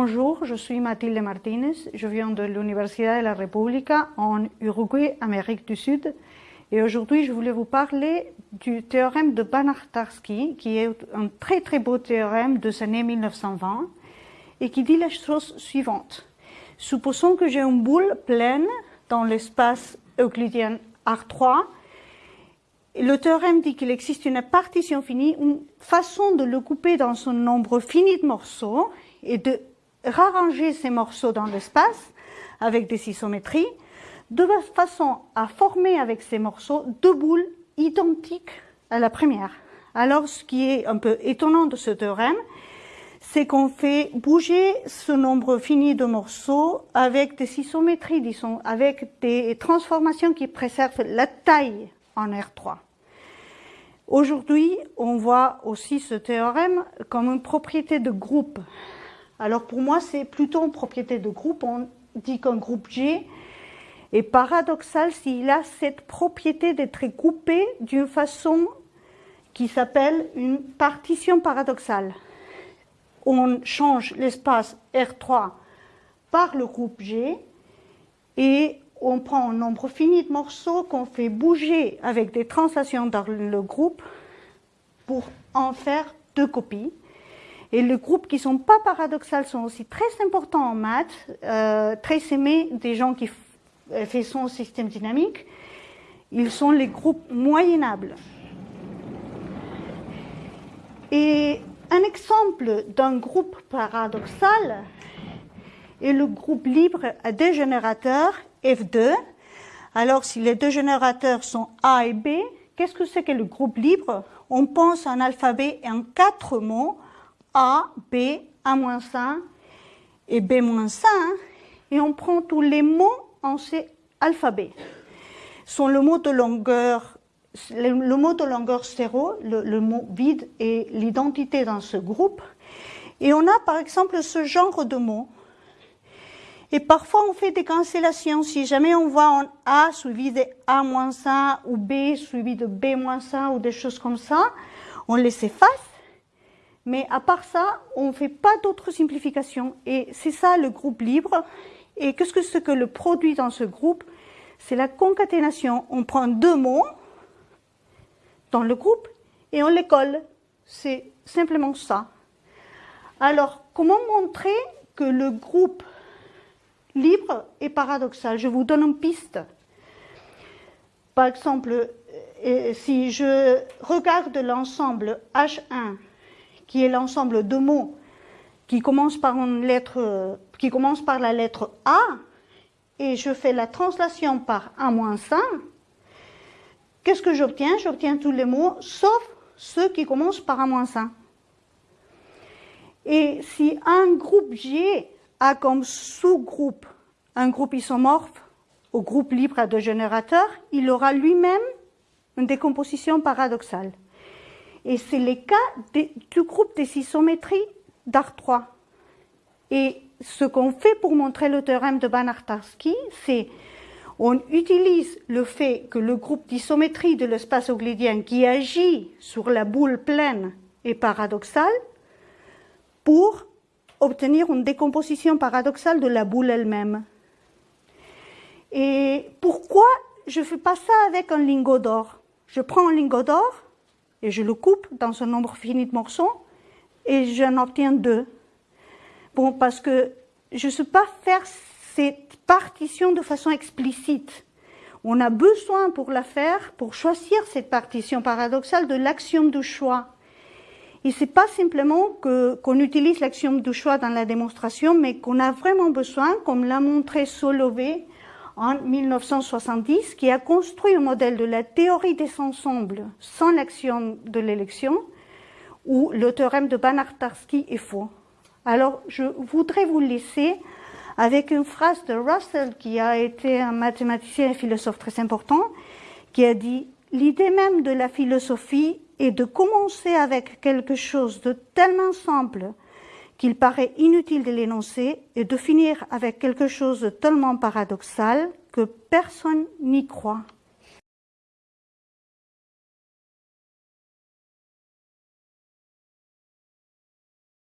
Bonjour, je suis Mathilde Martinez, je viens de l'Université de la República en Uruguay, Amérique du Sud. Et aujourd'hui, je voulais vous parler du théorème de Banach-Tarski, qui est un très très beau théorème de l'année 1920 et qui dit la chose suivante. Supposons que j'ai une boule pleine dans l'espace euclidien R3. Le théorème dit qu'il existe une partition finie, une façon de le couper dans son nombre fini de morceaux et de rarranger ces morceaux dans l'espace avec des isométries, de façon à former avec ces morceaux deux boules identiques à la première. Alors, ce qui est un peu étonnant de ce théorème, c'est qu'on fait bouger ce nombre fini de morceaux avec des isométries, disons, avec des transformations qui préservent la taille en R3. Aujourd'hui, on voit aussi ce théorème comme une propriété de groupe. Alors pour moi, c'est plutôt une propriété de groupe. On dit qu'un groupe G est paradoxal s'il a cette propriété d'être coupé d'une façon qui s'appelle une partition paradoxale. On change l'espace R3 par le groupe G et on prend un nombre fini de morceaux qu'on fait bouger avec des translations dans le groupe pour en faire deux copies. Et les groupes qui ne sont pas paradoxales sont aussi très importants en maths, euh, très aimés des gens qui euh, font son système dynamique. Ils sont les groupes moyennables. Et un exemple d'un groupe paradoxal est le groupe libre à deux générateurs F2. Alors, si les deux générateurs sont A et B, qu'est-ce que c'est que le groupe libre? On pense en alphabet en quatre mots a, B, A-1 et B-1, et on prend tous les mots en ces alphabets. Sont le mot de longueur, le, mot de longueur 0, le, mot vide et l'identité dans ce groupe. Et on a par exemple ce genre de mots. Et parfois on fait des cancellations. Si jamais on voit un A suivi de A-1 ou B suivi de B-1 ou des choses comme ça, on les efface mais à part ça, on ne fait pas d'autres simplifications. Et c'est ça le groupe libre. Et qu'est-ce que que le produit dans ce groupe? C'est la concaténation. On prend deux mots dans le groupe et on les colle. C'est simplement ça. Alors, comment montrer que le groupe libre est paradoxal? Je vous donne une piste. Par exemple, euh, si je regarde l'ensemble H1 qui est l'ensemble de mots qui commence par la lettre A, et je fais la translation par A-1, qu'est-ce que j'obtiens? J'obtiens tous les mots, sauf ceux qui commencent par A-1. Et si un groupe G a comme sous-groupe un groupe isomorphe au groupe libre à deux générateurs, il aura lui-même une décomposition paradoxale. Et c'est le cas du groupe des isométries d'Ar3. Et ce qu'on fait pour montrer le théorème de Banach-Tarski, c'est on utilise le fait que le groupe d'isométrie de l'espace euclidien qui agit sur la boule pleine est paradoxal pour obtenir une décomposition paradoxale de la boule elle-même. Et pourquoi je ne fais pas ça avec un lingot d'or? Je prends un lingot d'or, et je le coupe dans un nombre fini de morceaux et j'en obtiens deux. Bon, parce que je ne sais pas faire cette partition de façon explicite. On a besoin pour la faire, pour choisir cette partition paradoxale, de l'axiome du choix. Et c'est pas simplement qu'on utilise l'axiome du choix dans la démonstration, mais qu'on a vraiment besoin, comme l'a montré Solové, en 1970 qui a construit un modèle de la théorie des ensembles sans l'axiome de l'élection où le théorème de Banach-Tarski est faux. Alors, je voudrais vous laisser avec une phrase de Russell, qui a été un mathématicien et philosophe très important, qui a dit L'idée même de la philosophie est de commencer avec quelque chose de tellement simple qu'il paraît inutile de l'énoncer et de finir avec quelque chose de tellement paradoxal que personne n'y croit.